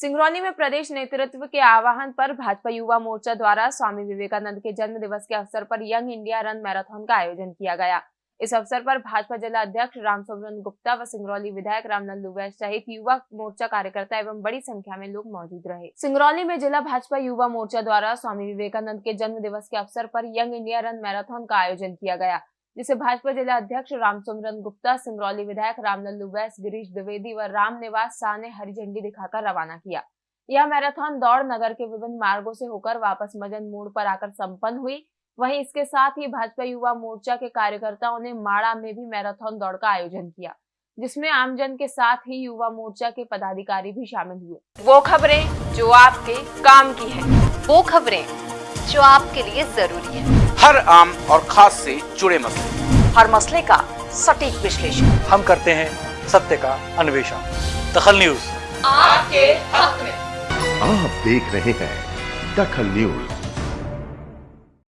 सिंगरौली में प्रदेश नेतृत्व के आह्वान पर भाजपा युवा मोर्चा द्वारा स्वामी विवेकानंद के जन्म दिवस के अवसर पर यंग इंडिया रन मैराथन का आयोजन किया गया। इस अवसर पर भाजपा जिला अध्यक्ष रामसुब्रन गुप्ता व सिंगरौली विधायक रामनंदू वैश्य सहित युवा मोर्चा कार्यकर्ता एवं बड़ी संख्या में लोग मौजूद रहे। सिंगरौली में जिला भाजपा युवा मोर्चा द्वारा स्वामी विवेकानंद के जन्म दिवस के अवसर पर यंग इंडिया रन मैराथन का आयोजन किया गया। जिसे भाजपा जिला अध्यक्ष रामचंद्रन गुप्ता, सिंगरौली विधायक रामलल्लू वैस गिरीश द्विवेदी व राम निवास शाह ने हरी झंडी दिखाकर रवाना किया। यह मैराथन दौड़ नगर के विभिन्न मार्गों से होकर वापस मजन मोड़ पर आकर संपन्न हुई। वहीं इसके साथ ही भाजपा युवा मोर्चा के कार्यकर्ताओं ने माड़ा में भी मैराथन दौड़ का आयोजन किया, जिसमें आमजन के साथ ही युवा मोर्चा के पदाधिकारी भी शामिल हुए। वो खबरें जो आपके काम की है। वो खबरें जो आपके लिए ज़रूरी है। हर आम और खास से जुड़े मसले। हर मसले का सटीक विश्लेषण। हम करते हैं सत्य का अन्वेषण। दखल न्यूज़। आपके हक में। आप देख रहे हैं दखल न्यूज़।